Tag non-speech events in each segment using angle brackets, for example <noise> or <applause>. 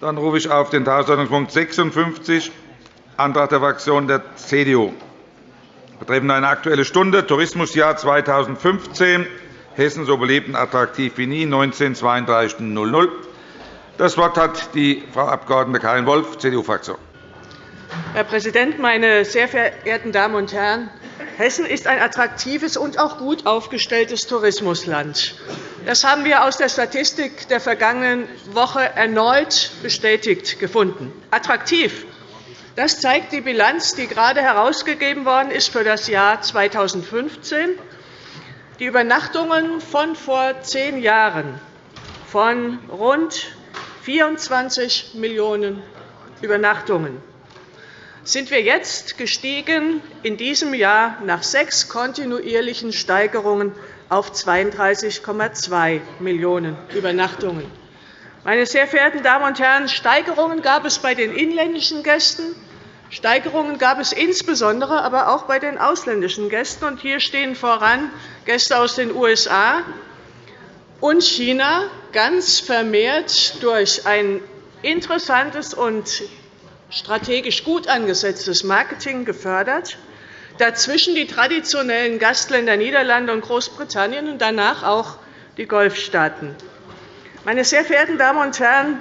Dann rufe ich auf den Tagesordnungspunkt 56, Antrag der Fraktion der CDU, betreffend eine Aktuelle Stunde, Tourismusjahr 2015, Hessen so belebt und attraktiv wie nie, 19.32.00. Das Wort hat die Frau Abg. Karin Wolff, CDU-Fraktion. Herr Präsident, meine sehr verehrten Damen und Herren! Hessen ist ein attraktives und auch gut aufgestelltes Tourismusland. Das haben wir aus der Statistik der vergangenen Woche erneut bestätigt gefunden. Attraktiv. Das zeigt die Bilanz, die gerade herausgegeben worden ist für das Jahr 2015. Die Übernachtungen von vor zehn Jahren von rund 24 Millionen Übernachtungen sind wir jetzt gestiegen in diesem Jahr nach sechs kontinuierlichen Steigerungen auf 32,2 Millionen Übernachtungen. Meine sehr verehrten Damen und Herren, Steigerungen gab es bei den inländischen Gästen, Steigerungen gab es insbesondere aber auch bei den ausländischen Gästen. hier stehen voran Gäste aus den USA und China, ganz vermehrt durch ein interessantes und strategisch gut angesetztes Marketing gefördert, dazwischen die traditionellen Gastländer Niederlande und Großbritannien und danach auch die Golfstaaten. Meine sehr verehrten Damen und Herren,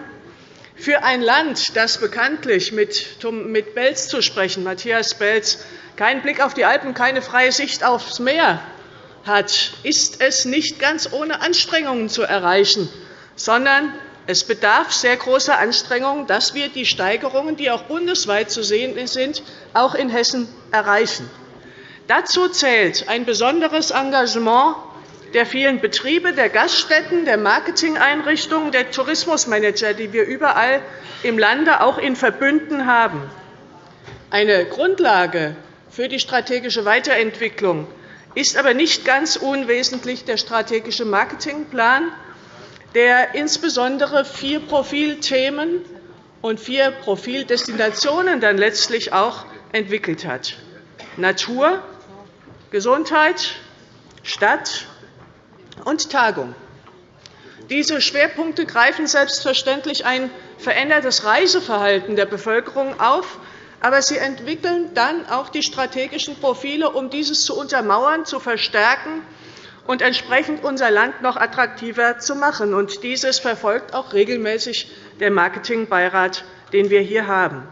für ein Land, das bekanntlich mit Belz zu sprechen, Matthias Belz, keinen Blick auf die Alpen, keine freie Sicht aufs Meer hat, ist es nicht ganz ohne Anstrengungen zu erreichen, sondern es bedarf sehr großer Anstrengungen, dass wir die Steigerungen, die auch bundesweit zu sehen sind, auch in Hessen erreichen. Dazu zählt ein besonderes Engagement der vielen Betriebe, der Gaststätten, der Marketingeinrichtungen, der Tourismusmanager, die wir überall im Lande auch in Verbünden haben. Eine Grundlage für die strategische Weiterentwicklung ist aber nicht ganz unwesentlich der strategische Marketingplan, der insbesondere vier Profilthemen und vier Profildestinationen dann letztlich auch entwickelt hat. Natur, Gesundheit, Stadt und Tagung. Diese Schwerpunkte greifen selbstverständlich ein verändertes Reiseverhalten der Bevölkerung auf, aber sie entwickeln dann auch die strategischen Profile, um dieses zu untermauern, zu verstärken und entsprechend unser Land noch attraktiver zu machen. Und dieses verfolgt auch regelmäßig der Marketingbeirat, den wir hier haben.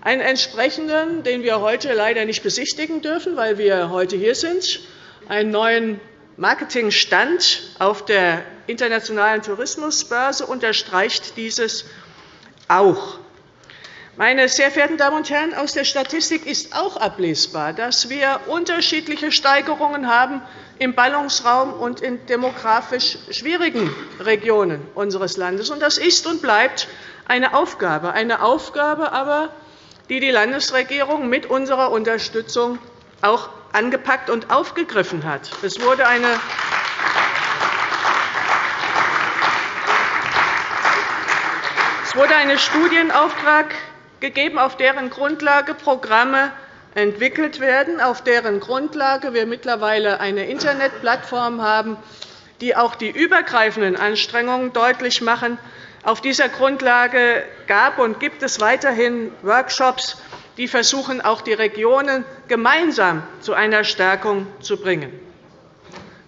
Einen entsprechenden, den wir heute leider nicht besichtigen dürfen, weil wir heute hier sind, einen neuen Marketingstand auf der Internationalen Tourismusbörse unterstreicht dieses auch. Meine sehr verehrten Damen und Herren, aus der Statistik ist auch ablesbar, dass wir unterschiedliche Steigerungen haben im Ballungsraum und in demografisch schwierigen Regionen unseres Landes. Das ist und bleibt eine Aufgabe, eine Aufgabe aber, die die Landesregierung mit unserer Unterstützung auch angepackt und aufgegriffen hat. Es wurde eine es wurde ein Studienauftrag gegeben, auf deren Grundlage Programme entwickelt werden, auf deren Grundlage wir mittlerweile eine Internetplattform haben, die auch die übergreifenden Anstrengungen deutlich machen. Auf dieser Grundlage gab und gibt es weiterhin Workshops, die versuchen, auch die Regionen gemeinsam zu einer Stärkung zu bringen.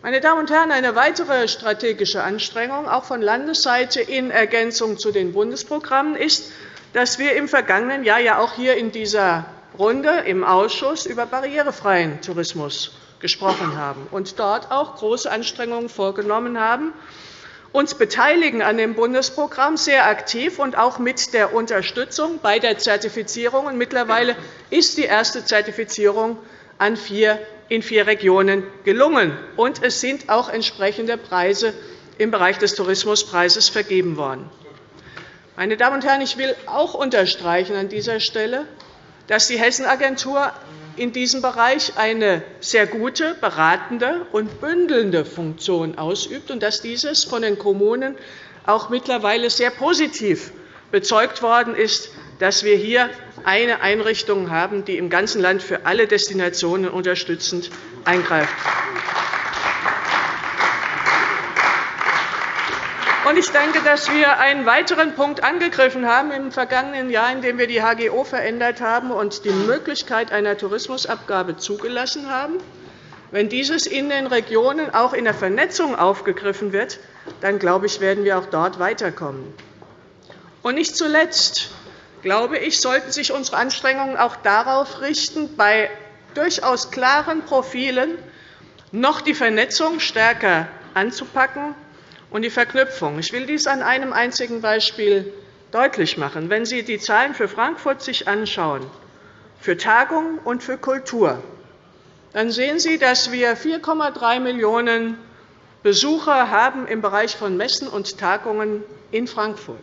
Meine Damen und Herren, eine weitere strategische Anstrengung, auch von Landesseite in Ergänzung zu den Bundesprogrammen, ist, dass wir im vergangenen Jahr ja auch hier in dieser Runde im Ausschuss über barrierefreien Tourismus gesprochen haben und dort auch große Anstrengungen vorgenommen haben, uns beteiligen an dem Bundesprogramm sehr aktiv und auch mit der Unterstützung bei der Zertifizierung. Mittlerweile ist die erste Zertifizierung in vier Regionen gelungen, und es sind auch entsprechende Preise im Bereich des Tourismuspreises vergeben worden. Meine Damen und Herren, ich will auch unterstreichen an dieser Stelle, dass die Hessenagentur in diesem Bereich eine sehr gute, beratende und bündelnde Funktion ausübt und dass dieses von den Kommunen auch mittlerweile sehr positiv bezeugt worden ist, dass wir hier eine Einrichtung haben, die im ganzen Land für alle Destinationen unterstützend eingreift. Ich denke, dass wir einen weiteren Punkt angegriffen haben im vergangenen Jahr, indem wir die HGO verändert haben und die Möglichkeit einer Tourismusabgabe zugelassen haben. Wenn dieses in den Regionen auch in der Vernetzung aufgegriffen wird, dann glaube ich, werden wir auch dort weiterkommen. Und nicht zuletzt glaube ich, sollten sich unsere Anstrengungen auch darauf richten, bei durchaus klaren Profilen noch die Vernetzung stärker anzupacken und die Verknüpfung. Ich will dies an einem einzigen Beispiel deutlich machen. Wenn Sie die Zahlen für Frankfurt sich anschauen, für Tagung und für Kultur, dann sehen Sie, dass wir 4,3 Millionen Besucher haben im Bereich von Messen und Tagungen in Frankfurt.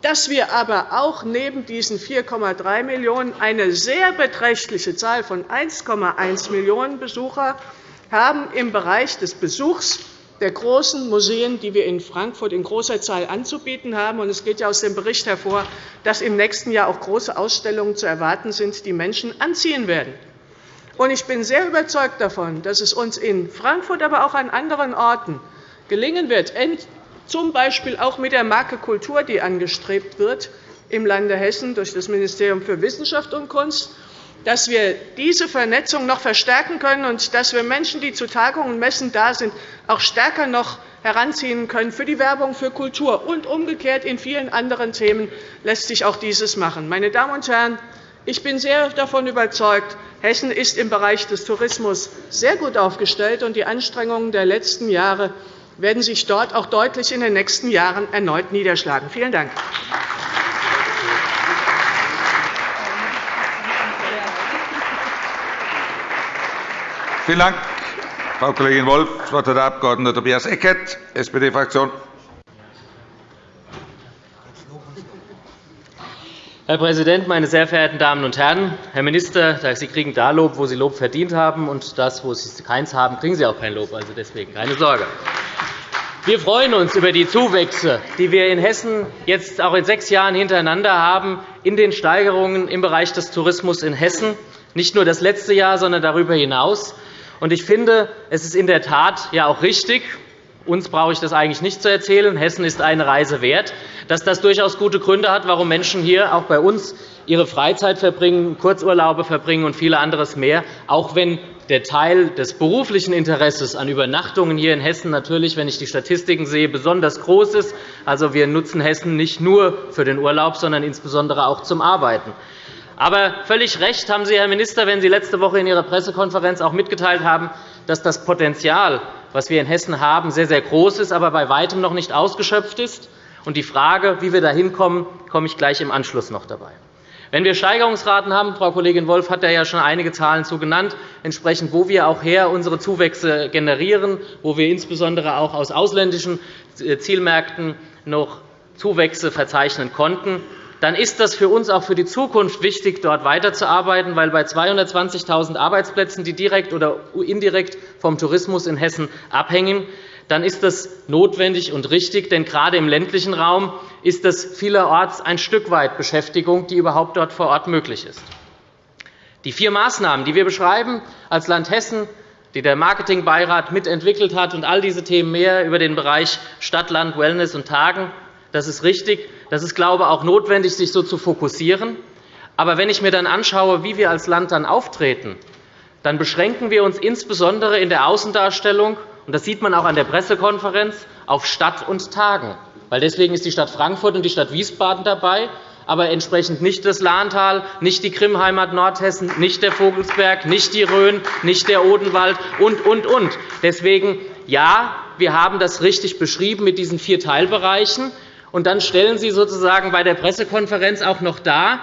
Dass wir aber auch neben diesen 4,3 Millionen eine sehr beträchtliche Zahl von 1,1 Millionen Besucher haben im Bereich des Besuchs der großen Museen, die wir in Frankfurt in großer Zahl anzubieten haben. Es geht ja aus dem Bericht hervor, dass im nächsten Jahr auch große Ausstellungen zu erwarten sind, die Menschen anziehen werden. Ich bin sehr überzeugt davon, dass es uns in Frankfurt, aber auch an anderen Orten gelingen wird, z. B. auch mit der Marke Kultur, die angestrebt wird im Lande Hessen durch das Ministerium für Wissenschaft und Kunst, dass wir diese Vernetzung noch verstärken können und dass wir Menschen, die zu Tagungen und Messen da sind, auch stärker noch heranziehen können für die Werbung für Kultur. Und umgekehrt in vielen anderen Themen lässt sich auch dieses machen. Meine Damen und Herren, ich bin sehr davon überzeugt, Hessen ist im Bereich des Tourismus sehr gut aufgestellt, und die Anstrengungen der letzten Jahre werden sich dort auch deutlich in den nächsten Jahren erneut niederschlagen. Vielen Dank. Vielen Dank, Frau Kollegin Wolff. Das Wort hat der Abg. Tobias Eckert, SPD-Fraktion. Herr Präsident, meine sehr verehrten Damen und Herren! Herr Minister, Sie kriegen da Lob, wo Sie Lob verdient haben, und das, wo Sie keins haben, kriegen Sie auch kein Lob. Also deswegen keine Sorge. Wir freuen uns über die Zuwächse, die wir in Hessen jetzt auch in sechs Jahren hintereinander haben, in den Steigerungen im Bereich des Tourismus in Hessen, nicht nur das letzte Jahr, sondern darüber hinaus. Ich finde, es ist in der Tat ja auch richtig, uns brauche ich das eigentlich nicht zu erzählen, Hessen ist eine Reise wert, dass das durchaus gute Gründe hat, warum Menschen hier auch bei uns ihre Freizeit verbringen, Kurzurlaube verbringen und viele anderes mehr, auch wenn der Teil des beruflichen Interesses an Übernachtungen hier in Hessen natürlich, wenn ich die Statistiken sehe, besonders groß ist. Also, wir nutzen Hessen nicht nur für den Urlaub, sondern insbesondere auch zum Arbeiten. Aber völlig recht haben Sie, Herr Minister, wenn Sie letzte Woche in Ihrer Pressekonferenz auch mitgeteilt haben, dass das Potenzial, das wir in Hessen haben, sehr, sehr groß ist, aber bei weitem noch nicht ausgeschöpft ist. Und die Frage, wie wir dahin kommen, komme ich gleich im Anschluss noch dabei. Wenn wir Steigerungsraten haben, Frau Kollegin Wolff hat ja schon einige Zahlen zu genannt, entsprechend wo wir auch her unsere Zuwächse generieren, wo wir insbesondere auch aus ausländischen äh, Zielmärkten noch Zuwächse verzeichnen konnten, dann ist das für uns auch für die Zukunft wichtig, dort weiterzuarbeiten, weil bei 220.000 Arbeitsplätzen, die direkt oder indirekt vom Tourismus in Hessen abhängen, dann ist das notwendig und richtig. Denn gerade im ländlichen Raum ist das vielerorts ein Stück weit Beschäftigung, die überhaupt dort vor Ort möglich ist. Die vier Maßnahmen, die wir beschreiben als Land Hessen, die der Marketingbeirat mitentwickelt hat, und all diese Themen mehr über den Bereich Stadt, Land, Wellness und Tagen, das ist richtig. Das ist, glaube ich, auch notwendig, sich so zu fokussieren. Aber wenn ich mir dann anschaue, wie wir als Land dann auftreten, dann beschränken wir uns insbesondere in der Außendarstellung und das sieht man auch an der Pressekonferenz, auf Stadt und Tagen. Weil deswegen ist die Stadt Frankfurt und die Stadt Wiesbaden dabei, aber entsprechend nicht das Lahntal, nicht die Krimheimat Nordhessen, nicht der Vogelsberg, nicht die Rhön, nicht der Odenwald und, und, und. Deswegen, ja, wir haben das richtig beschrieben mit diesen vier Teilbereichen. Und dann stellen Sie sozusagen bei der Pressekonferenz auch noch dar,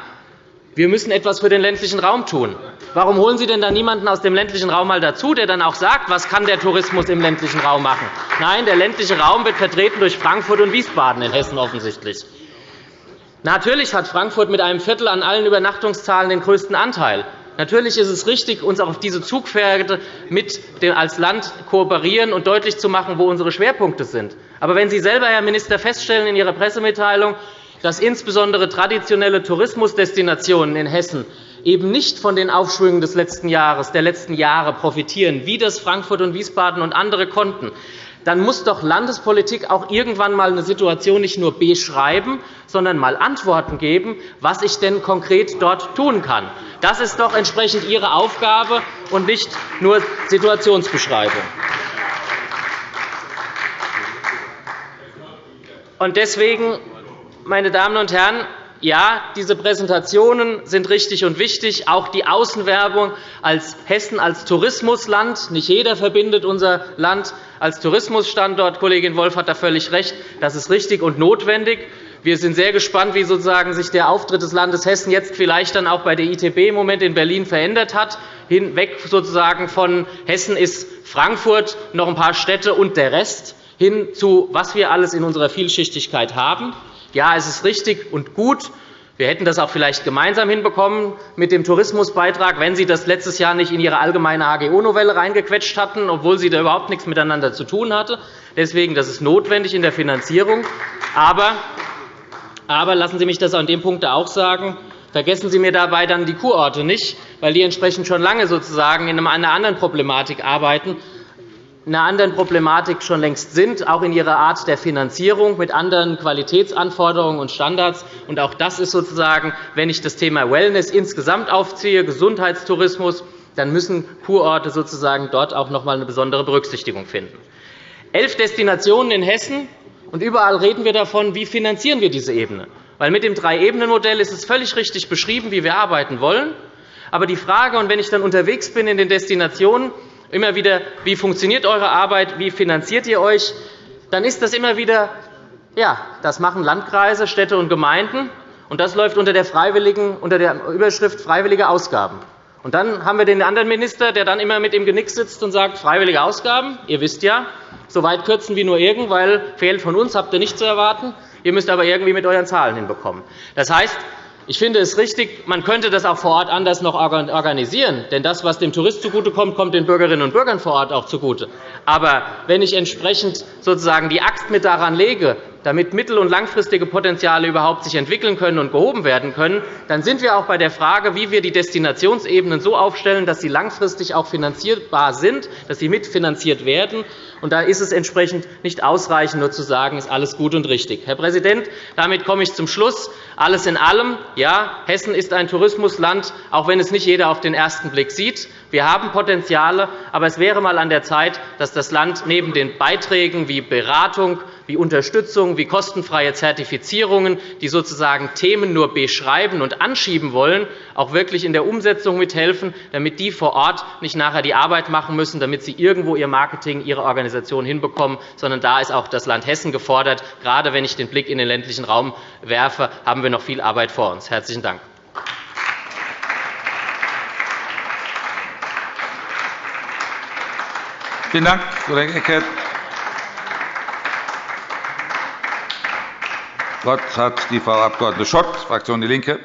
wir müssen etwas für den ländlichen Raum tun. Warum holen Sie denn da niemanden aus dem ländlichen Raum mal dazu, der dann auch sagt, was kann der Tourismus im ländlichen Raum machen? Nein, der ländliche Raum wird vertreten durch Frankfurt und Wiesbaden in Hessen offensichtlich. Natürlich hat Frankfurt mit einem Viertel an allen Übernachtungszahlen den größten Anteil. Natürlich ist es richtig, uns auch auf diese Zugpferde mit als Land kooperieren und deutlich zu machen, wo unsere Schwerpunkte sind. Aber wenn Sie selber, Herr Minister, feststellen in Ihrer Pressemitteilung, dass insbesondere traditionelle Tourismusdestinationen in Hessen eben nicht von den Aufschwüngen des letzten Jahres, der letzten Jahre profitieren, wie das Frankfurt und Wiesbaden und andere konnten, dann muss doch Landespolitik auch irgendwann einmal eine Situation nicht nur beschreiben, sondern einmal Antworten geben, was ich denn konkret dort tun kann. Das ist doch entsprechend Ihre Aufgabe und nicht nur Situationsbeschreibung. Deswegen, meine Damen und Herren, ja, diese Präsentationen sind richtig und wichtig, auch die Außenwerbung als Hessen als Tourismusland. Nicht jeder verbindet unser Land als Tourismusstandort. Kollegin Wolf hat da völlig recht. Das ist richtig und notwendig. Wir sind sehr gespannt, wie sozusagen sich der Auftritt des Landes Hessen jetzt vielleicht dann auch bei der ITB im Moment in Berlin verändert hat, hinweg sozusagen von Hessen ist Frankfurt, noch ein paar Städte und der Rest, hin zu was wir alles in unserer Vielschichtigkeit haben. Ja, es ist richtig und gut. Wir hätten das auch vielleicht gemeinsam hinbekommen mit dem Tourismusbeitrag, wenn Sie das letztes Jahr nicht in Ihre allgemeine AGO-Novelle reingequetscht hatten, obwohl sie da überhaupt nichts miteinander zu tun hatte. Deswegen, das ist notwendig in der Finanzierung. Aber, aber lassen Sie mich das an dem Punkt auch sagen. Vergessen Sie mir dabei dann die Kurorte nicht, weil die entsprechend schon lange sozusagen in einer anderen Problematik arbeiten einer anderen Problematik schon längst sind, auch in ihrer Art der Finanzierung mit anderen Qualitätsanforderungen und Standards. Und auch das ist sozusagen, wenn ich das Thema Wellness insgesamt aufziehe, Gesundheitstourismus, dann müssen Kurorte sozusagen dort auch noch einmal eine besondere Berücksichtigung finden. Elf Destinationen in Hessen, und überall reden wir davon, wie finanzieren wir diese Ebene. Weil mit dem Drei-Ebenen-Modell ist es völlig richtig beschrieben, wie wir arbeiten wollen. Aber die Frage, und wenn ich dann unterwegs bin in den Destinationen, immer wieder, wie funktioniert eure Arbeit, wie finanziert ihr euch, dann ist das immer wieder, ja, das machen Landkreise, Städte und Gemeinden, und das läuft unter der, freiwilligen, unter der Überschrift freiwillige Ausgaben. Und dann haben wir den anderen Minister, der dann immer mit im Genick sitzt und sagt, freiwillige Ausgaben, ihr wisst ja, so weit kürzen wie nur irgend, weil Fehl von uns habt ihr nicht zu erwarten. Ihr müsst aber irgendwie mit euren Zahlen hinbekommen. Das heißt, ich finde es richtig, man könnte das auch vor Ort anders noch organisieren. Denn das, was dem Tourist zugutekommt, kommt den Bürgerinnen und Bürgern vor Ort auch zugute. Aber wenn ich entsprechend sozusagen die Axt mit daran lege, damit mittel- und langfristige Potenziale überhaupt sich entwickeln können und gehoben werden können, dann sind wir auch bei der Frage, wie wir die Destinationsebenen so aufstellen, dass sie langfristig auch finanzierbar sind, dass sie mitfinanziert werden. Und da ist es entsprechend nicht ausreichend, nur zu sagen, ist alles gut und richtig. Herr Präsident, damit komme ich zum Schluss. Alles in allem, ja, Hessen ist ein Tourismusland, auch wenn es nicht jeder auf den ersten Blick sieht. Wir haben Potenziale, aber es wäre einmal an der Zeit, dass das Land neben den Beiträgen wie Beratung, wie Unterstützung, wie kostenfreie Zertifizierungen, die sozusagen Themen nur beschreiben und anschieben wollen, auch wirklich in der Umsetzung mithelfen, damit die vor Ort nicht nachher die Arbeit machen müssen, damit sie irgendwo ihr Marketing, ihre Organisation hinbekommen, sondern da ist auch das Land Hessen gefordert. Gerade wenn ich den Blick in den ländlichen Raum werfe, haben wir noch viel Arbeit vor uns. – Herzlichen Dank. Vielen Dank, Kollege Eckert. Wort hat die Frau Abg. Schott, Fraktion DIE LINKE.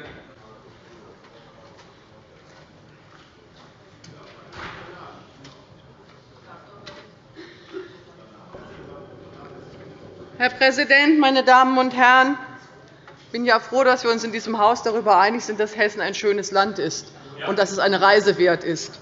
Herr Präsident, meine Damen und Herren! Ich bin ja froh, dass wir uns in diesem Haus darüber einig sind, dass Hessen ein schönes Land ist und dass es eine Reise wert ist.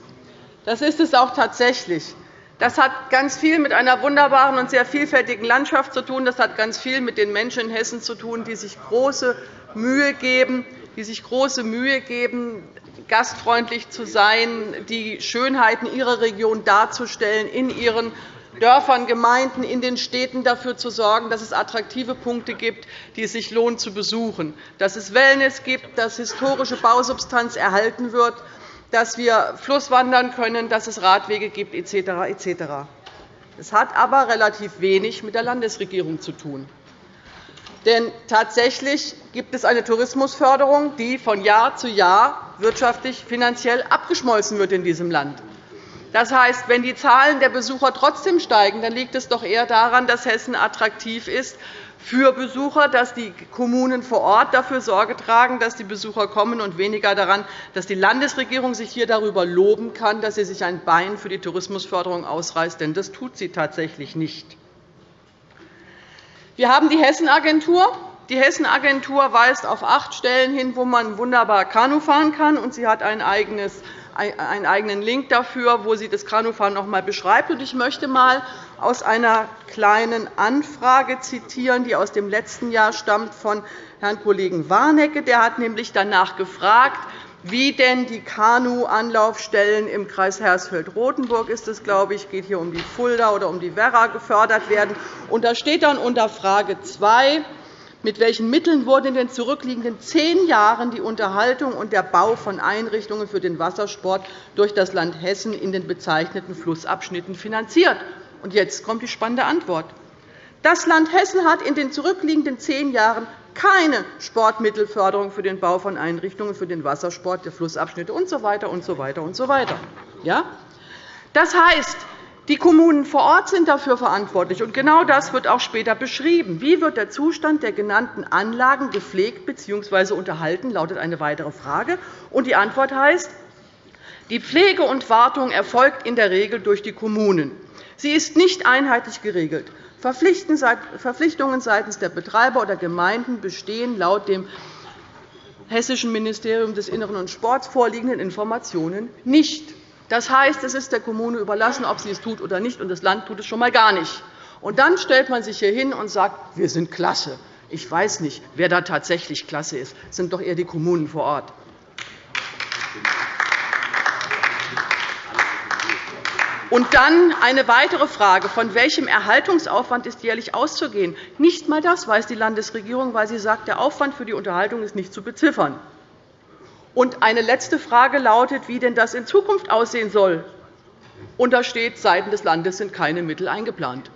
Das ist es auch tatsächlich. Das hat ganz viel mit einer wunderbaren und sehr vielfältigen Landschaft zu tun. Das hat ganz viel mit den Menschen in Hessen zu tun, die sich große Mühe geben, die sich große Mühe geben, gastfreundlich zu sein, die Schönheiten ihrer Region darzustellen, in ihren Dörfern, Gemeinden, in den Städten dafür zu sorgen, dass es attraktive Punkte gibt, die es sich lohnt zu besuchen, dass es Wellness gibt, dass historische Bausubstanz erhalten wird dass wir flusswandern können, dass es Radwege gibt, etc. etc. Es hat aber relativ wenig mit der Landesregierung zu tun. Denn tatsächlich gibt es eine Tourismusförderung, die von Jahr zu Jahr wirtschaftlich finanziell abgeschmolzen wird in diesem Land. Das heißt, wenn die Zahlen der Besucher trotzdem steigen, dann liegt es doch eher daran, dass Hessen attraktiv ist für Besucher, dass die Kommunen vor Ort dafür Sorge tragen, dass die Besucher kommen, und weniger daran, dass die Landesregierung sich hier darüber loben kann, dass sie sich ein Bein für die Tourismusförderung ausreißt. Denn das tut sie tatsächlich nicht. Wir haben die Hessenagentur, Die Hessenagentur weist auf acht Stellen hin, wo man wunderbar Kanu fahren kann, und sie hat ein eigenes einen eigenen Link dafür, wo sie das Kanufahren noch einmal beschreibt. Ich möchte einmal aus einer kleinen Anfrage zitieren, die aus dem letzten Jahr stammt von Herrn Kollegen Warnecke. Der hat nämlich danach gefragt, wie denn die Kanu-Anlaufstellen im Kreis Hersfeld-Rotenburg ist es, glaube ich, geht hier um die Fulda oder um die Werra gefördert werden. Und da steht dann unter Frage 2, mit welchen Mitteln wurden in den zurückliegenden zehn Jahren die Unterhaltung und der Bau von Einrichtungen für den Wassersport durch das Land Hessen in den bezeichneten Flussabschnitten finanziert? Und jetzt kommt die spannende Antwort. Das Land Hessen hat in den zurückliegenden zehn Jahren keine Sportmittelförderung für den Bau von Einrichtungen für den Wassersport der Flussabschnitte usw. Und so weiter und so weiter. Ja? Das heißt, die Kommunen vor Ort sind dafür verantwortlich. Und genau das wird auch später beschrieben. Wie wird der Zustand der genannten Anlagen gepflegt bzw. unterhalten, lautet eine weitere Frage. Und die Antwort heißt, die Pflege und Wartung erfolgt in der Regel durch die Kommunen. Sie ist nicht einheitlich geregelt. Verpflichtungen seitens der Betreiber oder Gemeinden bestehen laut dem Hessischen Ministerium des Innern und Sports vorliegenden Informationen nicht. Das heißt, es ist der Kommune überlassen, ob sie es tut oder nicht, und das Land tut es schon einmal gar nicht. Und dann stellt man sich hier hin und sagt, wir sind klasse. Ich weiß nicht, wer da tatsächlich klasse ist. Es sind doch eher die Kommunen vor Ort. Und dann eine weitere Frage. Von welchem Erhaltungsaufwand ist jährlich auszugehen? Nicht einmal das weiß die Landesregierung, weil sie sagt, der Aufwand für die Unterhaltung ist nicht zu beziffern. Und eine letzte Frage lautet, wie denn das in Zukunft aussehen soll. Und da steht, seitens des Landes sind keine Mittel eingeplant.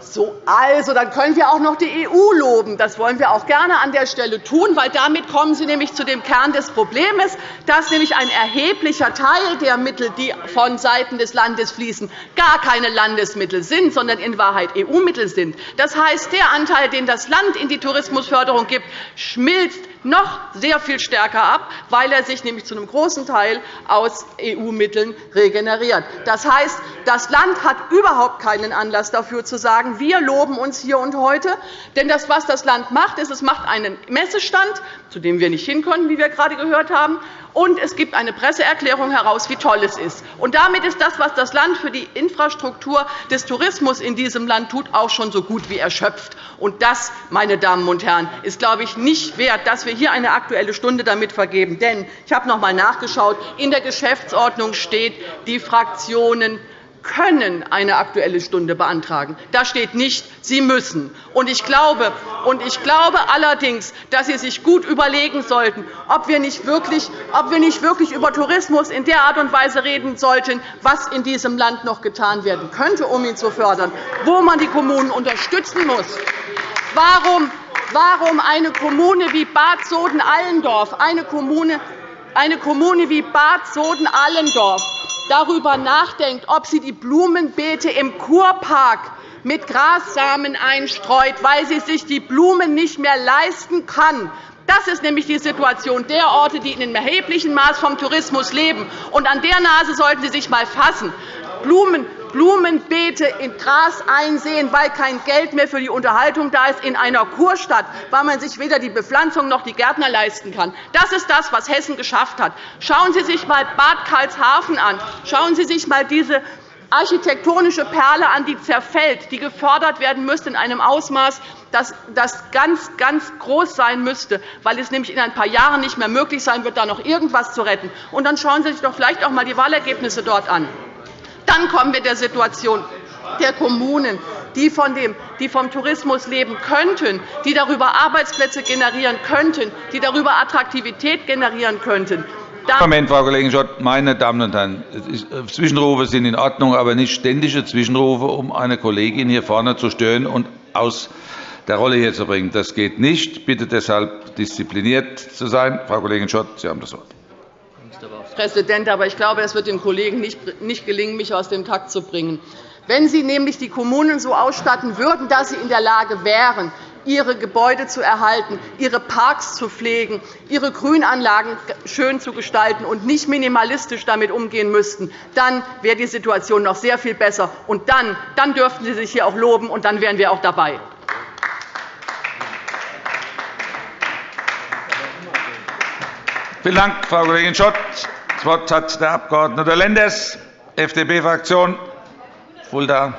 So, also, dann können wir auch noch die EU loben. Das wollen wir auch gerne an der Stelle tun, weil damit kommen Sie nämlich zu dem Kern des Problems, dass nämlich ein erheblicher Teil der Mittel, die von Seiten des Landes fließen, gar keine Landesmittel sind, sondern in Wahrheit EU-Mittel sind. Das heißt, der Anteil, den das Land in die Tourismusförderung gibt, schmilzt noch sehr viel stärker ab, weil er sich nämlich zu einem großen Teil aus EU-Mitteln regeneriert. Das heißt, das Land hat überhaupt keinen Anlass dafür zu sagen, wir loben uns hier und heute. Denn das, was das Land macht, ist, es macht einen Messestand, zu dem wir nicht hin können, wie wir gerade gehört haben, und es gibt eine Presseerklärung heraus, wie toll es ist. Und damit ist das, was das Land für die Infrastruktur des Tourismus in diesem Land tut, auch schon so gut wie erschöpft. Und das, meine Damen und Herren, ist, glaube ich, nicht wert, dass wir hier eine Aktuelle Stunde damit vergeben. Denn ich habe noch einmal nachgeschaut. In der Geschäftsordnung steht, die Fraktionen können eine Aktuelle Stunde beantragen. Da steht nicht, Sie müssen. Und ich glaube, ich glaube allerdings, dass Sie sich gut überlegen sollten, ob wir, nicht wirklich, ob wir nicht wirklich über Tourismus in der Art und Weise reden sollten, was in diesem Land noch getan werden könnte, um ihn zu fördern, wo man die Kommunen unterstützen muss. Warum, warum eine Kommune wie Bad Soden-Allendorf, eine Kommune, eine Kommune wie Bad Soden-Allendorf darüber nachdenkt, ob sie die Blumenbeete im Kurpark mit Grassamen einstreut, weil sie sich die Blumen nicht mehr leisten kann. Das ist nämlich die Situation der Orte, die in einem erheblichen Maß vom Tourismus leben. Und an der Nase sollten Sie sich einmal fassen. Blumen, Blumenbeete in Gras einsehen, weil kein Geld mehr für die Unterhaltung da ist in einer Kurstadt, weil man sich weder die Bepflanzung noch die Gärtner leisten kann. Das ist das, was Hessen geschafft hat. Schauen Sie sich einmal Bad Karlshafen an. Schauen Sie sich einmal diese architektonische Perle an, die zerfällt, die gefördert werden müsste in einem Ausmaß, das ganz, ganz groß sein müsste, weil es nämlich in ein paar Jahren nicht mehr möglich sein wird, da noch irgendetwas zu retten. Und dann schauen Sie sich doch vielleicht auch einmal die Wahlergebnisse dort an. Dann kommen wir der Situation der Kommunen, die, vom Tourismus leben könnten, die darüber Arbeitsplätze generieren könnten, die darüber Attraktivität generieren könnten. Moment, Frau Kollegin Schott. Meine Damen und Herren, äh, Zwischenrufe sind in Ordnung, aber nicht ständige Zwischenrufe, um eine Kollegin hier vorne zu stören und aus der Rolle hier zu bringen. Das geht nicht. Ich bitte deshalb, diszipliniert zu sein. Frau Kollegin Schott, Sie haben das Wort. Präsident, aber ich glaube, es wird den Kollegen nicht gelingen, mich aus dem Takt zu bringen. Wenn Sie nämlich die Kommunen so ausstatten würden, dass sie in der Lage wären, ihre Gebäude zu erhalten, ihre Parks zu pflegen, ihre Grünanlagen schön zu gestalten und nicht minimalistisch damit umgehen müssten, dann wäre die Situation noch sehr viel besser. Und dann, dann dürften Sie sich hier auch loben, und dann wären wir auch dabei. Vielen Dank, Frau Kollegin Schott. Das Wort hat der Abg. Lenders, FDP-Fraktion, Fulda.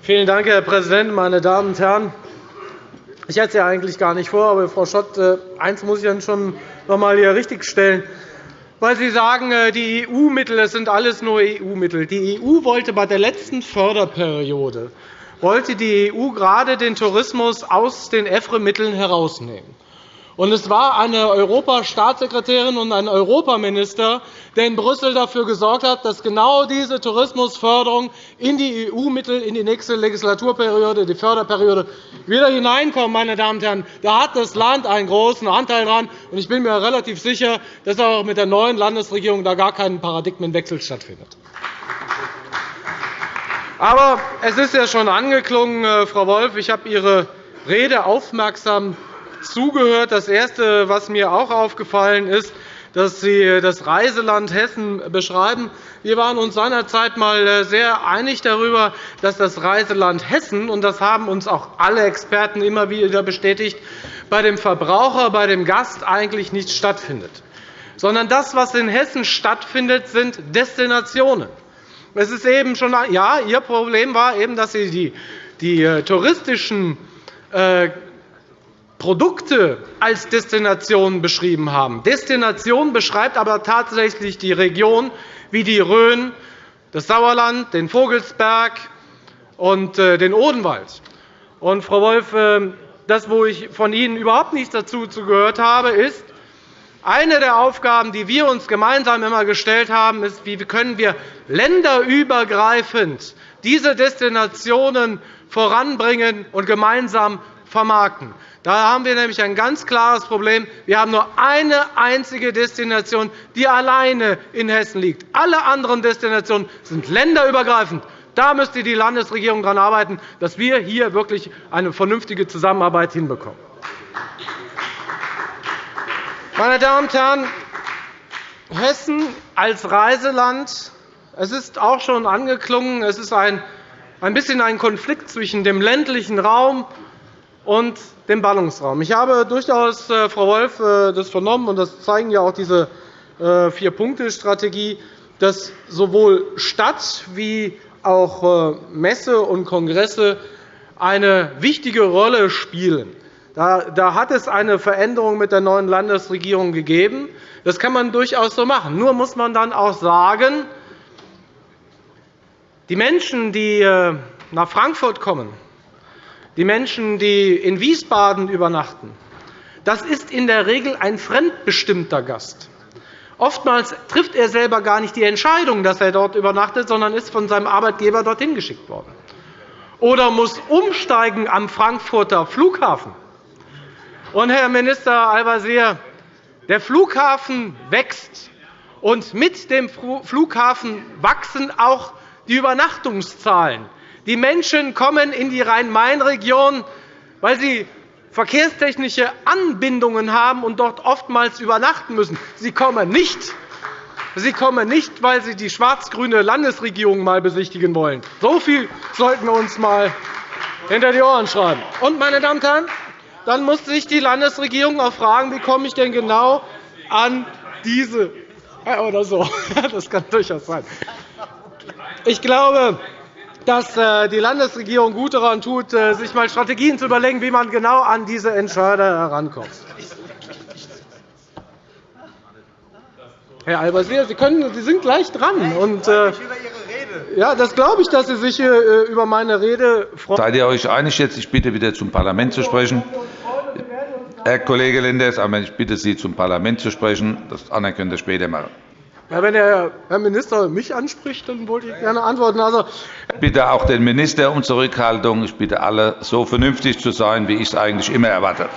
Vielen Dank, Herr Präsident, meine Damen und Herren! Ich hätte es ja eigentlich gar nicht vor, aber Frau Schott, äh, eins muss ich dann schon noch einmal hier richtigstellen. Weil Sie sagen, äh, die EU-Mittel, sind alles nur EU-Mittel. Die EU wollte bei der letzten Förderperiode wollte die EU gerade den Tourismus aus den EFRE-Mitteln herausnehmen. Und es war eine Europastaatssekretärin und ein Europaminister, der in Brüssel dafür gesorgt hat, dass genau diese Tourismusförderung in die EU-Mittel in die nächste Legislaturperiode, die Förderperiode, wieder hineinkommt. Meine Damen und Herren. Da hat das Land einen großen Anteil daran. Ich bin mir relativ sicher, dass auch mit der neuen Landesregierung da gar kein Paradigmenwechsel stattfindet. Aber es ist ja schon angeklungen, äh, Frau Wolff. Ich habe Ihre Rede aufmerksam zugehört. Das Erste, was mir auch aufgefallen ist, dass Sie das Reiseland Hessen beschreiben. Wir waren uns seinerzeit einmal äh, sehr einig darüber, dass das Reiseland Hessen, und das haben uns auch alle Experten immer wieder bestätigt, bei dem Verbraucher, bei dem Gast eigentlich nicht stattfindet. Sondern das, was in Hessen stattfindet, sind Destinationen. Es ist eben schon, ja, Ihr Problem war eben, dass Sie die, die äh, touristischen äh, Produkte als Destination beschrieben haben. Destination beschreibt aber tatsächlich die Region wie die Rhön, das Sauerland, den Vogelsberg und äh, den Odenwald. Und, Frau Wolff, das, wo ich von Ihnen überhaupt nichts dazu gehört habe, ist, eine der Aufgaben, die wir uns gemeinsam immer gestellt haben, ist, wie können wir länderübergreifend diese Destinationen voranbringen und gemeinsam vermarkten. Da haben wir nämlich ein ganz klares Problem. Wir haben nur eine einzige Destination, die alleine in Hessen liegt. Alle anderen Destinationen sind länderübergreifend. Da müsste die Landesregierung daran arbeiten, dass wir hier wirklich eine vernünftige Zusammenarbeit hinbekommen. Meine Damen und Herren, Hessen als Reiseland es ist auch schon angeklungen, es ist ein bisschen ein Konflikt zwischen dem ländlichen Raum und dem Ballungsraum. Ich habe durchaus, äh, Frau Wolff, äh, das vernommen, und das zeigen ja auch diese äh, Vier-Punkte-Strategie, dass sowohl Stadt wie auch Messe und Kongresse eine wichtige Rolle spielen. Da hat es eine Veränderung mit der neuen Landesregierung gegeben. Das kann man durchaus so machen. Nur muss man dann auch sagen, die Menschen, die nach Frankfurt kommen, die Menschen, die in Wiesbaden übernachten, das ist in der Regel ein fremdbestimmter Gast. Oftmals trifft er selber gar nicht die Entscheidung, dass er dort übernachtet, sondern ist von seinem Arbeitgeber dorthin geschickt worden. Oder muss umsteigen am Frankfurter Flughafen. Und, Herr Minister Al-Wazir, der Flughafen wächst, und mit dem Flughafen wachsen auch die Übernachtungszahlen. Die Menschen kommen in die Rhein-Main-Region, weil sie verkehrstechnische Anbindungen haben und dort oftmals übernachten müssen. Sie kommen nicht, Sie kommen nicht weil Sie die schwarz-grüne Landesregierung einmal besichtigen wollen. So viel sollten wir uns einmal hinter die Ohren schreiben. Und, meine Damen und Herren, dann muss sich die Landesregierung auch fragen, wie komme ich denn genau an diese oder so. <laughs> Das kann durchaus sein. Ich glaube, dass äh, die Landesregierung gut daran tut, äh, sich einmal Strategien zu überlegen, wie man genau an diese Entscheider herankommt. Herr Al-Wazir, Sie, Sie sind gleich dran. Und, äh, ja, das glaube ich, dass Sie sich über meine Rede freuen. Seid ihr euch einig jetzt? Ich bitte wieder zum Parlament zu sprechen. Herr Kollege Lenders, ich bitte Sie, zum Parlament zu sprechen. Das andere könnt ihr später machen. Ja, wenn der Herr Minister mich anspricht, dann wollte ich gerne antworten. Also, ich bitte auch den Minister um Zurückhaltung. Ich bitte alle, so vernünftig zu sein, wie ich es eigentlich immer erwarte.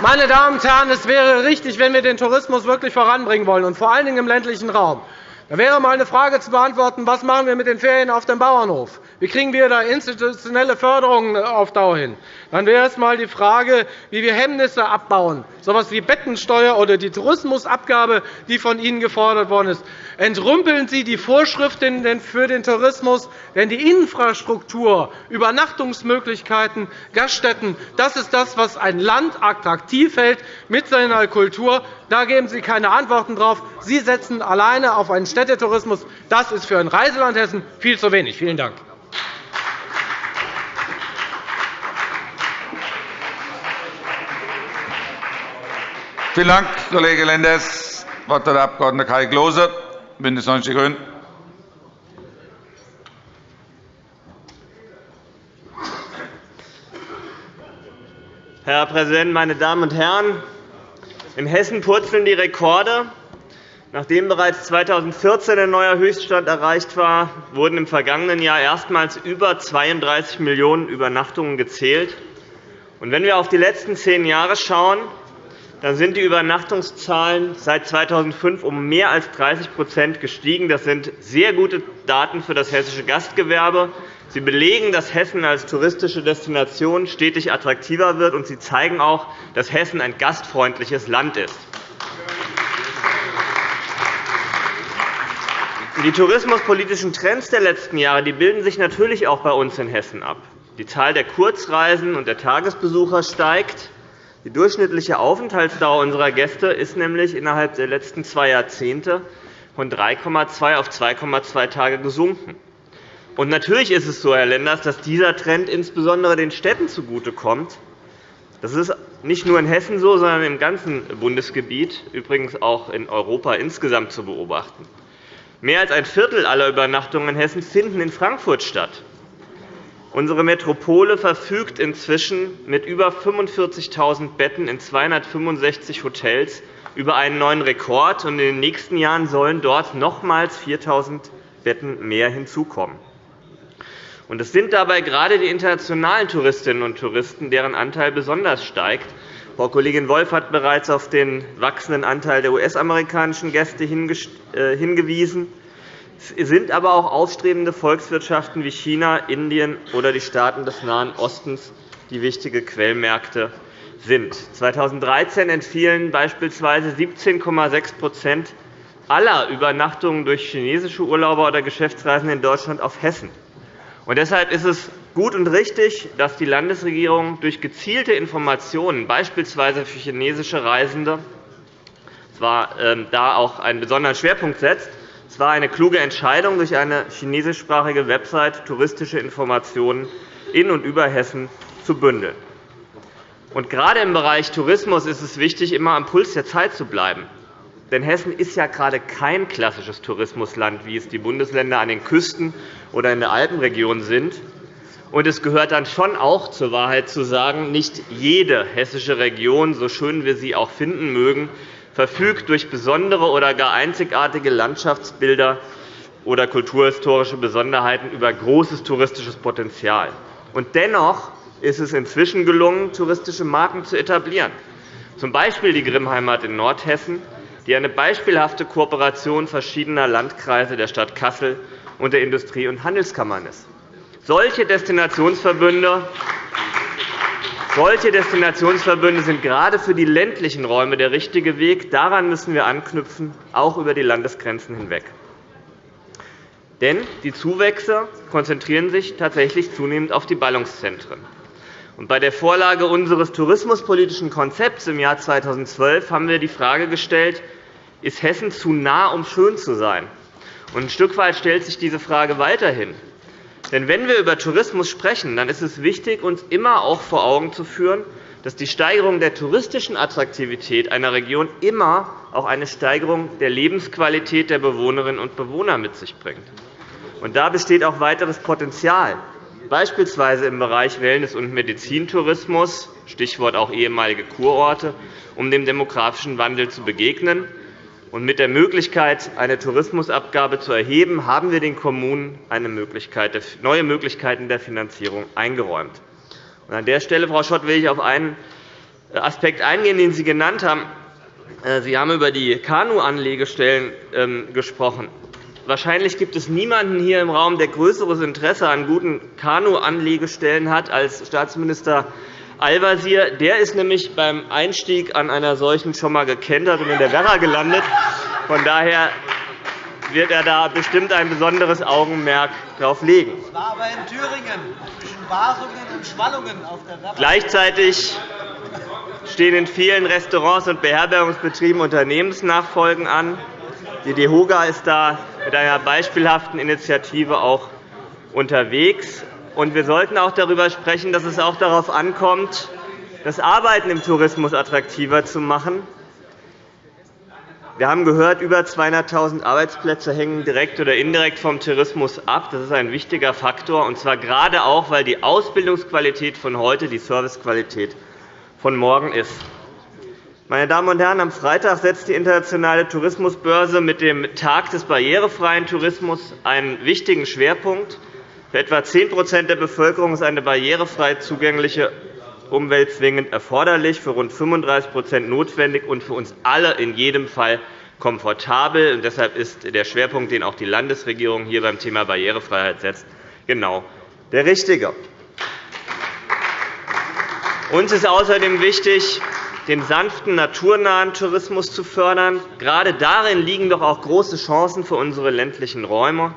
Meine Damen und Herren, es wäre richtig, wenn wir den Tourismus wirklich voranbringen wollen, und vor allen Dingen im ländlichen Raum, Da wäre einmal eine Frage zu beantworten, was machen wir mit den Ferien auf dem Bauernhof? Wie kriegen wir da institutionelle Förderung auf Dauer hin? Dann wäre es einmal die Frage, wie wir Hemmnisse abbauen, so etwas wie Bettensteuer oder die Tourismusabgabe, die von Ihnen gefordert worden ist. Entrümpeln Sie die Vorschriften für den Tourismus, denn die Infrastruktur, Übernachtungsmöglichkeiten, Gaststätten, das ist das, was ein Land attraktiv hält mit seiner Kultur. Da geben Sie keine Antworten darauf. Sie setzen alleine auf einen Städtetourismus. Das ist für ein Reiseland Hessen viel zu wenig. Vielen Dank. Vielen Dank, Kollege Lenders. Das Wort hat der Abg. Kai Klose, BÜNDNIS 90 die GRÜNEN. Herr Präsident, meine Damen und Herren! In Hessen purzeln die Rekorde. Nachdem bereits 2014 ein neuer Höchststand erreicht war, wurden im vergangenen Jahr erstmals über 32 Millionen Übernachtungen gezählt. wenn wir auf die letzten zehn Jahre schauen, dann sind die Übernachtungszahlen seit 2005 um mehr als 30% gestiegen. Das sind sehr gute Daten für das hessische Gastgewerbe. Sie belegen, dass Hessen als touristische Destination stetig attraktiver wird, und sie zeigen auch, dass Hessen ein gastfreundliches Land ist. Die tourismuspolitischen Trends der letzten Jahre bilden sich natürlich auch bei uns in Hessen ab. Die Zahl der Kurzreisen und der Tagesbesucher steigt. Die durchschnittliche Aufenthaltsdauer unserer Gäste ist nämlich innerhalb der letzten zwei Jahrzehnte von 3,2 auf 2,2 Tage gesunken. Und natürlich ist es so, Herr Lenders, dass dieser Trend insbesondere den Städten zugutekommt. Das ist nicht nur in Hessen so, sondern im ganzen Bundesgebiet, übrigens auch in Europa insgesamt zu beobachten. Mehr als ein Viertel aller Übernachtungen in Hessen finden in Frankfurt statt. Unsere Metropole verfügt inzwischen mit über 45.000 Betten in 265 Hotels über einen neuen Rekord. In den nächsten Jahren sollen dort nochmals 4.000 Betten mehr hinzukommen. Und es sind dabei gerade die internationalen Touristinnen und Touristen, deren Anteil besonders steigt. Frau Kollegin Wolff hat bereits auf den wachsenden Anteil der US-amerikanischen Gäste äh, hingewiesen. Es sind aber auch aufstrebende Volkswirtschaften wie China, Indien oder die Staaten des Nahen Ostens, die wichtige Quellmärkte sind. 2013 entfielen beispielsweise 17,6% aller Übernachtungen durch chinesische Urlauber oder Geschäftsreisende in Deutschland auf Hessen. Und deshalb ist es gut und richtig, dass die Landesregierung durch gezielte Informationen, beispielsweise für chinesische Reisende, zwar ähm, da auch einen besonderen Schwerpunkt setzt. Es war eine kluge Entscheidung, durch eine chinesischsprachige Website touristische Informationen in und über Hessen zu bündeln. Und gerade im Bereich Tourismus ist es wichtig, immer am Puls der Zeit zu bleiben. Denn Hessen ist ja gerade kein klassisches Tourismusland, wie es die Bundesländer an den Küsten oder in der Alpenregion sind. Und es gehört dann schon auch zur Wahrheit zu sagen, nicht jede hessische Region, so schön wir sie auch finden mögen, verfügt durch besondere oder gar einzigartige Landschaftsbilder oder kulturhistorische Besonderheiten über großes touristisches Potenzial. Und dennoch ist es inzwischen gelungen, touristische Marken zu etablieren, z. B. die Grimmheimat in Nordhessen, die eine beispielhafte Kooperation verschiedener Landkreise der Stadt Kassel und der Industrie- und Handelskammern ist. Solche Destinationsverbünde solche Destinationsverbünde sind gerade für die ländlichen Räume der richtige Weg. Daran müssen wir anknüpfen, auch über die Landesgrenzen hinweg. Denn die Zuwächse konzentrieren sich tatsächlich zunehmend auf die Ballungszentren. Bei der Vorlage unseres tourismuspolitischen Konzepts im Jahr 2012 haben wir die Frage gestellt, ist Hessen zu nah, um schön zu sein? ein Stück weit stellt sich diese Frage weiterhin. Denn wenn wir über Tourismus sprechen, dann ist es wichtig, uns immer auch vor Augen zu führen, dass die Steigerung der touristischen Attraktivität einer Region immer auch eine Steigerung der Lebensqualität der Bewohnerinnen und Bewohner mit sich bringt. Und da besteht auch weiteres Potenzial, beispielsweise im Bereich Wellness- und Medizintourismus, Stichwort auch ehemalige Kurorte, um dem demografischen Wandel zu begegnen und mit der Möglichkeit, eine Tourismusabgabe zu erheben, haben wir den Kommunen Möglichkeit, neue Möglichkeiten der Finanzierung eingeräumt. An der Stelle, Frau Schott, will ich auf einen Aspekt eingehen, den Sie genannt haben. Äh, Sie haben über die Kanu-Anlegestellen ähm, gesprochen. wahrscheinlich gibt es niemanden hier im Raum, der größeres Interesse an guten Kanu-Anlegestellen hat als Staatsminister Al-Wazir. Der ist nämlich beim Einstieg an einer solchen schon einmal gekentert und in der Werra gelandet. Von daher wird er da bestimmt ein besonderes Augenmerk darauf legen. Das war aber in Thüringen, zwischen Warungen und Schwallungen auf der Werra. Gleichzeitig stehen in vielen Restaurants und Beherbergungsbetrieben Unternehmensnachfolgen an. Die DEHOGA ist da mit einer beispielhaften Initiative auch unterwegs. Wir sollten auch darüber sprechen, dass es auch darauf ankommt, das Arbeiten im Tourismus attraktiver zu machen. Wir haben gehört, über 200.000 Arbeitsplätze hängen direkt oder indirekt vom Tourismus ab. Das ist ein wichtiger Faktor, und zwar gerade auch, weil die Ausbildungsqualität von heute die Servicequalität von morgen ist. Meine Damen und Herren, am Freitag setzt die Internationale Tourismusbörse mit dem Tag des barrierefreien Tourismus einen wichtigen Schwerpunkt. Für etwa 10% der Bevölkerung ist eine barrierefrei zugängliche Umwelt zwingend erforderlich, für rund 35% notwendig und für uns alle in jedem Fall komfortabel. Und deshalb ist der Schwerpunkt, den auch die Landesregierung hier beim Thema Barrierefreiheit setzt, genau der richtige. Uns ist außerdem wichtig, den sanften, naturnahen Tourismus zu fördern. Gerade darin liegen doch auch große Chancen für unsere ländlichen Räume.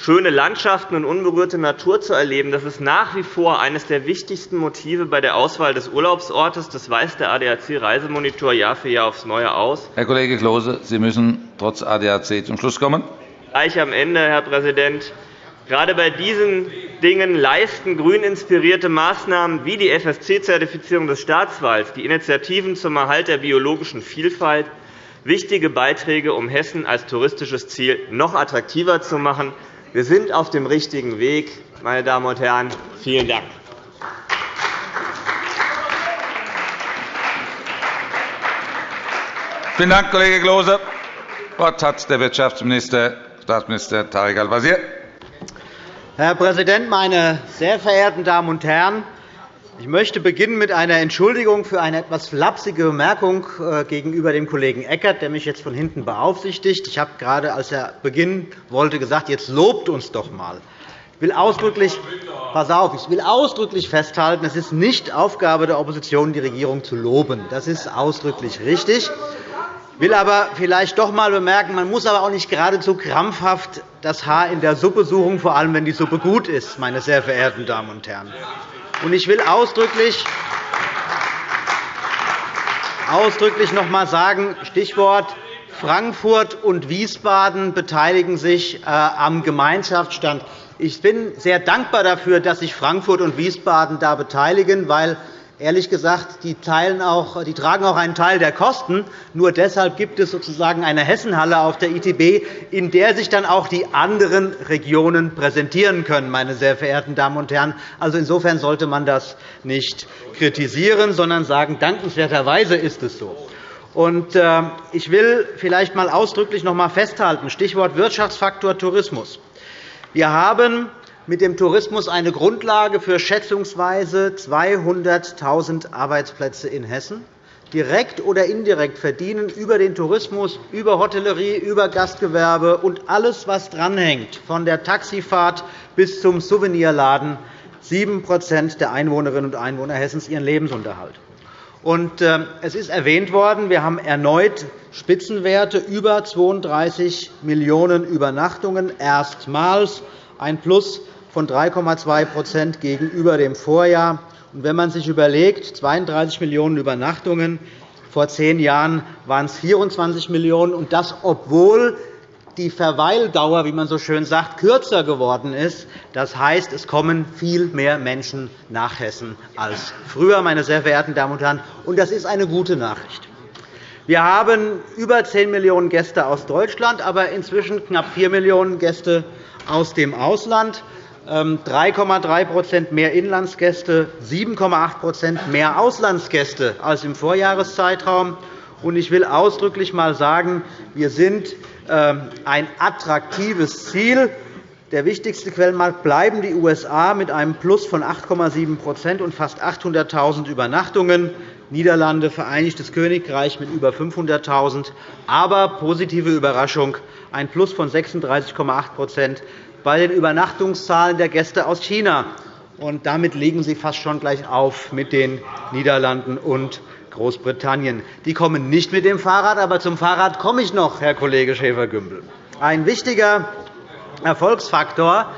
Schöne Landschaften und unberührte Natur zu erleben, das ist nach wie vor eines der wichtigsten Motive bei der Auswahl des Urlaubsortes. Das weist der ADAC-Reisemonitor Jahr für Jahr aufs Neue aus. Herr Kollege Klose, Sie müssen trotz ADAC zum Schluss kommen. Gleich am Ende, Herr Präsident. Gerade bei diesen Dingen leisten grün inspirierte Maßnahmen wie die FSC-Zertifizierung des Staatswalds, die Initiativen zum Erhalt der biologischen Vielfalt wichtige Beiträge, um Hessen als touristisches Ziel noch attraktiver zu machen. Wir sind auf dem richtigen Weg. Meine Damen und Herren, vielen Dank. Vielen Dank, Kollege Klose. Das Wort hat der Wirtschaftsminister, Staatsminister Tarek Al-Wazir. Herr Präsident, meine sehr verehrten Damen und Herren! Ich möchte beginnen mit einer Entschuldigung für eine etwas flapsige Bemerkung äh, gegenüber dem Kollegen Eckert, der mich jetzt von hinten beaufsichtigt. Ich habe gerade, als er beginnen wollte, gesagt, jetzt lobt uns doch einmal. Ich will ausdrücklich, pass auf, ich will ausdrücklich festhalten, es ist nicht Aufgabe der Opposition, die Regierung zu loben. Das ist ausdrücklich richtig. Ich will aber vielleicht doch einmal bemerken, man muss aber auch nicht geradezu krampfhaft das Haar in der Suppe suchen, vor allem wenn die Suppe gut ist, meine sehr verehrten Damen und Herren. Ich will ausdrücklich ausdrücklich noch einmal sagen, Stichwort Frankfurt und Wiesbaden beteiligen sich äh, am Gemeinschaftsstand. Ich bin sehr dankbar dafür, dass sich Frankfurt und Wiesbaden da beteiligen, weil Ehrlich gesagt, die, auch, die, tragen auch einen Teil der Kosten. Nur deshalb gibt es sozusagen eine Hessenhalle auf der ITB, in der sich dann auch die anderen Regionen präsentieren können. Meine sehr verehrten Damen und Herren. Also insofern sollte man das nicht kritisieren, sondern sagen, dankenswerterweise ist es so. Äh, ich will vielleicht einmal ausdrücklich noch einmal festhalten, Stichwort Wirtschaftsfaktor Tourismus. Wir haben mit dem Tourismus eine Grundlage für schätzungsweise 200.000 Arbeitsplätze in Hessen. Direkt oder indirekt verdienen über den Tourismus, über Hotellerie, über Gastgewerbe und alles, was dranhängt, von der Taxifahrt bis zum Souvenirladen, 7% der Einwohnerinnen und Einwohner Hessens ihren Lebensunterhalt. Äh, es ist erwähnt worden, wir haben erneut Spitzenwerte über 32 Millionen Übernachtungen erstmals ein Plus von 3,2% gegenüber dem Vorjahr. wenn man sich überlegt, 32 Millionen Übernachtungen, vor zehn Jahren waren es 24 Millionen, und das, obwohl die Verweildauer, wie man so schön sagt, kürzer geworden ist. Das heißt, es kommen viel mehr Menschen nach Hessen als früher, meine sehr verehrten Damen und Herren. Und das ist eine gute Nachricht. Wir haben über 10 Millionen Gäste aus Deutschland, aber inzwischen knapp 4 Millionen Gäste aus dem Ausland. 3,3% ähm, mehr Inlandsgäste, 7,8% mehr Auslandsgäste als im Vorjahreszeitraum. Ich will ausdrücklich einmal sagen, wir sind ähm, ein attraktives Ziel. Der wichtigste Quellenmarkt bleiben die USA mit einem Plus von 8,7% und fast 800.000 Übernachtungen. Niederlande, Vereinigtes Königreich mit über 500.000 aber positive Überraschung, ein Plus von 36,8 bei den Übernachtungszahlen der Gäste aus China. Und damit liegen Sie fast schon gleich auf mit den Niederlanden und Großbritannien. Die kommen nicht mit dem Fahrrad, aber zum Fahrrad komme ich noch, Herr Kollege Schäfer-Gümbel. Ein wichtiger Erfolgsfaktor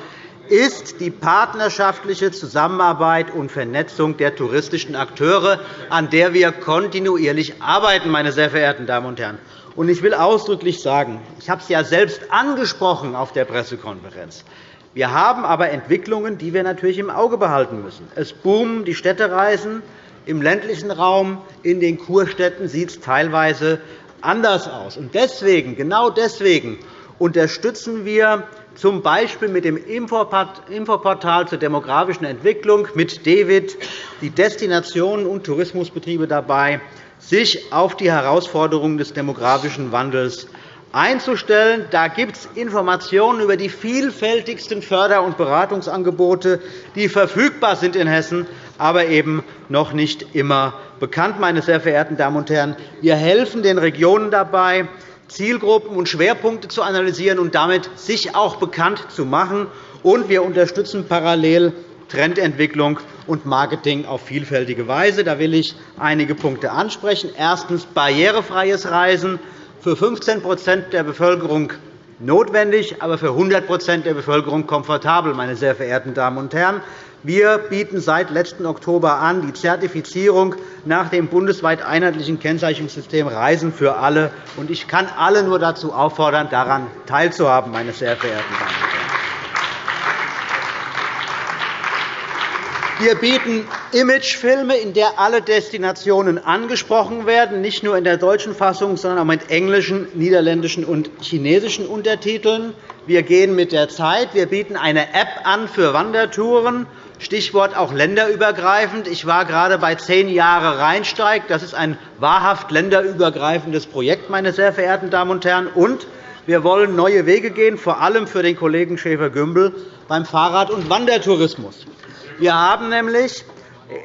ist die partnerschaftliche Zusammenarbeit und Vernetzung der touristischen Akteure, an der wir kontinuierlich arbeiten, meine sehr verehrten Damen und Herren. Ich will ausdrücklich sagen, ich habe es ja selbst angesprochen auf der Pressekonferenz. Wir haben aber Entwicklungen, die wir natürlich im Auge behalten müssen. Es boomen die Städtereisen. Im ländlichen Raum, in den Kurstädten sieht es teilweise anders aus. Deswegen, genau deswegen unterstützen wir z. B. mit dem Infoportal zur demografischen Entwicklung mit DEWIT die Destinationen und Tourismusbetriebe dabei, sich auf die Herausforderungen des demografischen Wandels einzustellen. Da gibt es Informationen über die vielfältigsten Förder- und Beratungsangebote, die verfügbar sind in Hessen, aber eben noch nicht immer bekannt. Meine sehr verehrten Damen und Herren, wir helfen den Regionen dabei, Zielgruppen und Schwerpunkte zu analysieren und damit sich auch bekannt zu machen. Und wir unterstützen parallel Trendentwicklung und Marketing auf vielfältige Weise. Da will ich einige Punkte ansprechen. Erstens. Barrierefreies Reisen für 15% der Bevölkerung notwendig, aber für 100% der Bevölkerung komfortabel. Meine sehr verehrten Damen und Herren. Wir bieten seit letzten Oktober an die Zertifizierung nach dem bundesweit einheitlichen Kennzeichnungssystem Reisen für alle. Ich kann alle nur dazu auffordern, daran teilzuhaben. Meine sehr verehrten Damen und Herren. Wir bieten Imagefilme, in der alle Destinationen angesprochen werden, nicht nur in der deutschen Fassung, sondern auch mit englischen, niederländischen und chinesischen Untertiteln. Wir gehen mit der Zeit. Wir bieten eine App an für Wandertouren. Stichwort auch länderübergreifend. Ich war gerade bei zehn Jahre Rheinsteig. Das ist ein wahrhaft länderübergreifendes Projekt, meine sehr verehrten Damen und Herren. Und wir wollen neue Wege gehen, vor allem für den Kollegen Schäfer-Gümbel beim Fahrrad- und Wandertourismus. Wir haben nämlich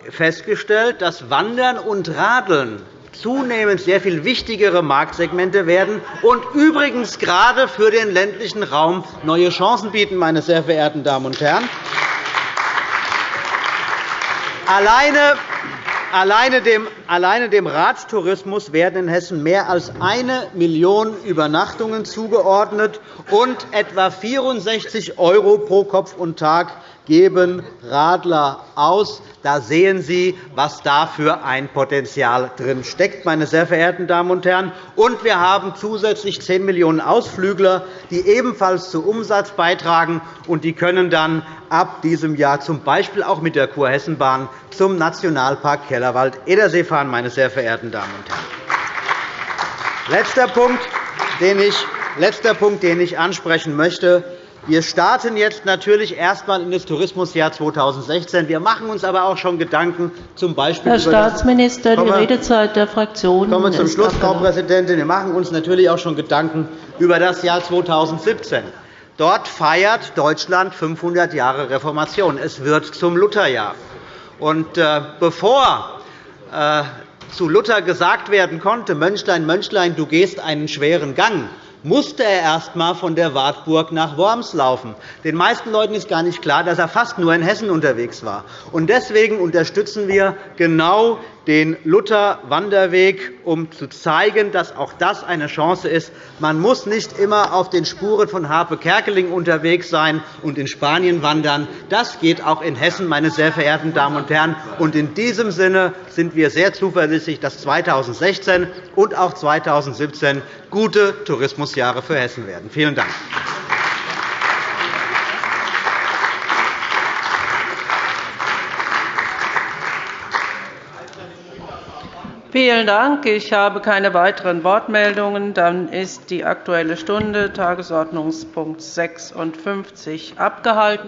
festgestellt, dass Wandern und Radeln zunehmend sehr viel wichtigere Marktsegmente werden und übrigens gerade für den ländlichen Raum neue Chancen bieten. Meine sehr verehrten Damen und Herren. Alleine Alleine dem, Radtourismus werden in Hessen mehr als eine Million Übernachtungen zugeordnet, und etwa 64 € pro Kopf und Tag geben Radler aus. Da sehen Sie, was da für ein Potenzial drin steckt, meine sehr verehrten Damen und Herren. Und wir haben zusätzlich 10 Millionen Ausflügler, die ebenfalls zu Umsatz beitragen. Und die können dann ab diesem Jahr z. B. auch mit der Kurhessenbahn zum Nationalpark Kellerwald-Edersee fahren, meine sehr verehrten Damen und Herren. Letzter Punkt, den ich, letzter Punkt, den ich ansprechen möchte. Wir starten jetzt natürlich erst einmal in das Tourismusjahr 2016. Wir machen uns aber auch schon Gedanken, z. B. Herr Staatsminister, die Redezeit der Fraktionen kommen zum Schluss, Frau Präsidentin. Wir machen uns natürlich auch schon Gedanken über das Jahr 2017. Dort feiert Deutschland 500 Jahre Reformation. Es wird zum Lutherjahr. Und äh, bevor äh, zu Luther gesagt werden konnte, Mönchlein, Mönchlein, du gehst einen schweren Gang, musste er erst einmal von der Wartburg nach Worms laufen. Den meisten Leuten ist gar nicht klar, dass er fast nur in Hessen unterwegs war. Deswegen unterstützen wir genau den Luther-Wanderweg, um zu zeigen, dass auch das eine Chance ist. Man muss nicht immer auf den Spuren von Harpe Kerkeling unterwegs sein und in Spanien wandern. Das geht auch in Hessen, meine sehr verehrten Damen und Herren. In diesem Sinne sind wir sehr zuversichtlich, dass 2016 und auch 2017 gute Tourismusjahre für Hessen werden. Vielen Dank. Vielen Dank. Ich habe keine weiteren Wortmeldungen. Dann ist die Aktuelle Stunde, Tagesordnungspunkt 56, abgehalten.